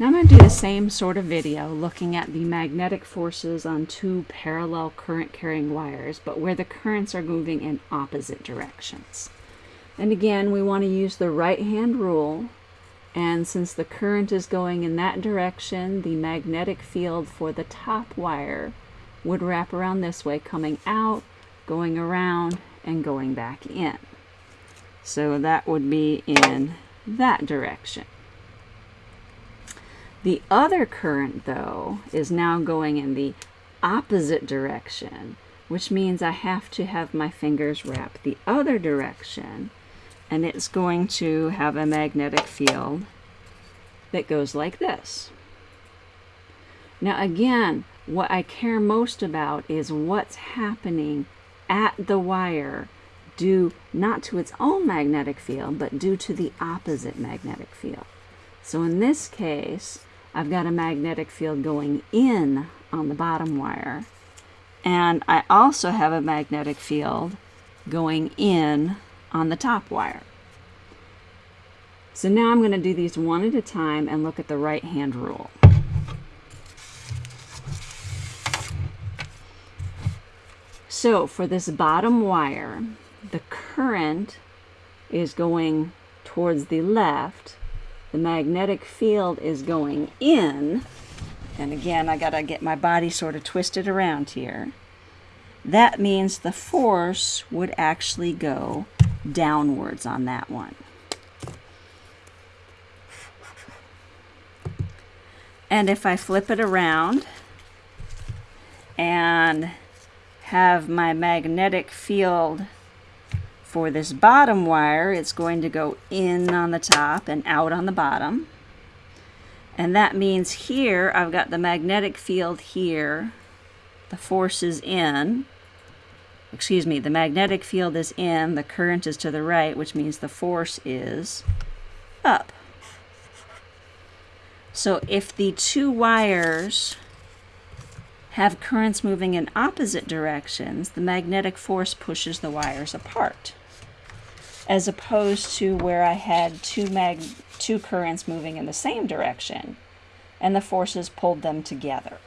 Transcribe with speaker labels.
Speaker 1: Now I'm going to do the same sort of video looking at the magnetic forces on two parallel current carrying wires, but where the currents are moving in opposite directions. And again, we want to use the right hand rule. And since the current is going in that direction, the magnetic field for the top wire would wrap around this way, coming out, going around, and going back in. So that would be in that direction. The other current, though, is now going in the opposite direction, which means I have to have my fingers wrap the other direction, and it's going to have a magnetic field that goes like this. Now again, what I care most about is what's happening at the wire due not to its own magnetic field, but due to the opposite magnetic field. So in this case, I've got a magnetic field going in on the bottom wire. And I also have a magnetic field going in on the top wire. So now I'm going to do these one at a time and look at the right hand rule. So for this bottom wire, the current is going towards the left the magnetic field is going in, and again, I got to get my body sort of twisted around here. That means the force would actually go downwards on that one. And if I flip it around and have my magnetic field for this bottom wire, it's going to go in on the top and out on the bottom. And that means here I've got the magnetic field here. The force is in. Excuse me, the magnetic field is in, the current is to the right, which means the force is up. So if the two wires have currents moving in opposite directions, the magnetic force pushes the wires apart as opposed to where I had two mag two currents moving in the same direction and the forces pulled them together.